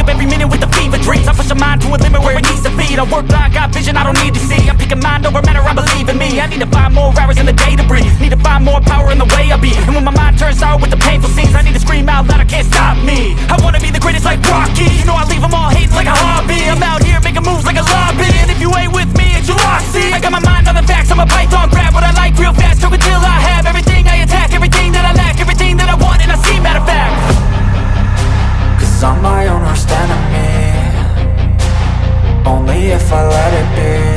up every minute with a fever dreams. I push a mind to a limit where it needs to feed I work blind, got vision I don't need to see. I'm picking mind over matter, I believe in me. I need to find more hours in the day to breathe. Need to find more power in the way I be. And when my mind turns out Cause I'm my own worst enemy Only if I let it be